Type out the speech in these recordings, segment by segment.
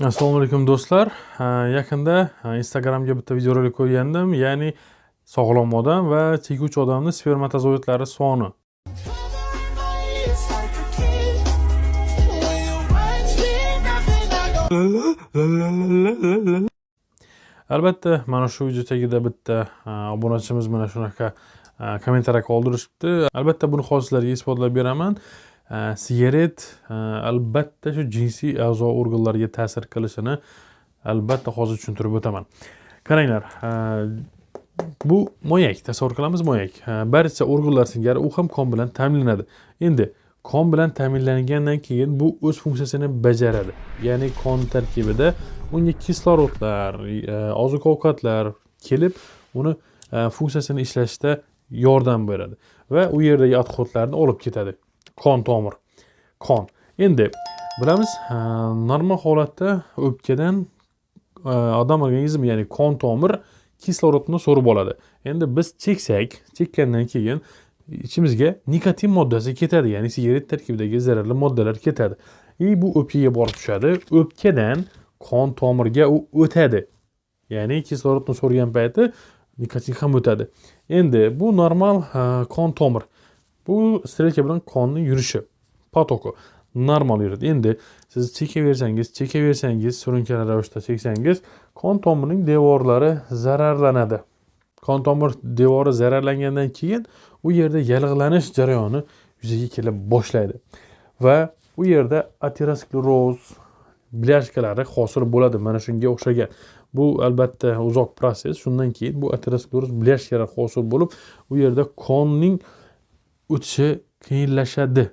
Assalomu alaykum do'stlar. Yaqinda Instagramga bitta videorolik ko'rgandim ya'ni sog'lom odam va chekuvchi odamni spermatozoidlari soni. Albatta, mana shu video tagida bitta obunachimiz mana shunaqa kommentariya qoldirishibdi. Albatta, buni hozir sizlarga isbotlab beraman. Sigaret albatta shu jinsiy a'zo organlarga ta'sir qilishini albatta hozir tushuntirib o'taman. Qaranglar э, bu moyak tasavvur qilamiz moyak. Э, barcha organlar singari u ham qon bilan ta'minlanadi. Endi qon bilan ta'minlangandan keyin bu o'z funksiyasini bajaradi. Ya'ni qon tarkibida unga kislorodlar e, oziq ovqatlar kelib uni e, funksiyasini ishlashda yordam beradi va u yerdagi отходlarni olib ketadi. Qon tomir qon. Endi bilamiz normal holatda o'pkadan e, odam organizmi ya'ni qon tomir kislorodni so'rib oladi. Endi biz cheksak chekkandan keyin ichimizga nikotin moddasi ketadi ya'ni sigaret tarkibidagi zararli moddalar ketadi. И bu o'pkaga borib tushadi. O'pkadan qon tomirga u o'tadi. Ya'ni kislorodni so'rgan payti nikotin ham o'tadi. Endi bu normal qon tomir. Bu strelka bilan qonni yurishi potoki normal yuradi endi siz chekaversangiz chekaversangiz surunkali ravishda cheksangiz qon tomirining devorlari zararlanadi qon tomir devori zararlangandan keyin u yerda yallig'lanish jarayoni yuzaga kela boshlaydi. Va u yerda ateroskleroz blyashkalari hosil bo'ladi. Mana shunga o'xshagan. Bu albatta uzoq proses. Shundan keyin bu ateroskleroz blyashkalar hosil bo'lib u yerda qonning o'tishi qiyinlashadi.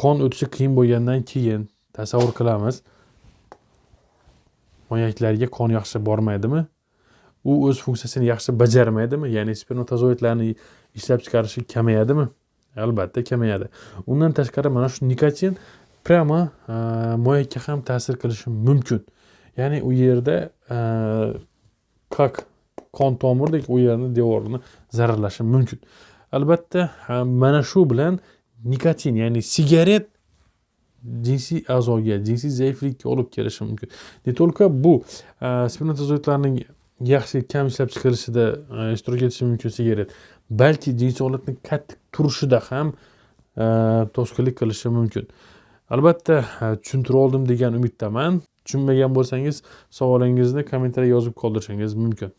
Qon o'tishi qiyin bo'lgandan keyin tasavvur qilamiz. Moyaklarga qon yaxshi bormaydimi? U o'z funksiyasini yaxshi bajarmaydimi? Ya'ni spermatozoidlarni ishlab chiqarishi kamayadimi? Albatta kamayadi. Undan tashqari mana shu nikotin prямо e, moyakka ham ta'sir qilishi mumkin. Ya'ni u yerda e, как qon tomirdek u yerni devorini zararlashi mumkin. Albatta mana shu bilan nikotin ya'ni sigaret jinsiy a'zoga jinsiy zaiflikka olib kelishi mumkin. Не только bu spermatozoidlarning yaxshi kam ishlab chiqarishida ishtirok etishi mumkin sigaret. Balki jinsiy holatni qattiq turishida ham to'sqinlik qilishi mumkin. Albatta tushuntirib oldim degan umiddaman. Tushunmagan bo'lsangiz savolingizni kommentariyga yozib qoldirishingiz mumkin.